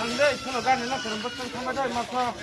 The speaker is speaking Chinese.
dan ya, mulai ya. 상대 서로 가는 나 그런 것좀 참아줘 마서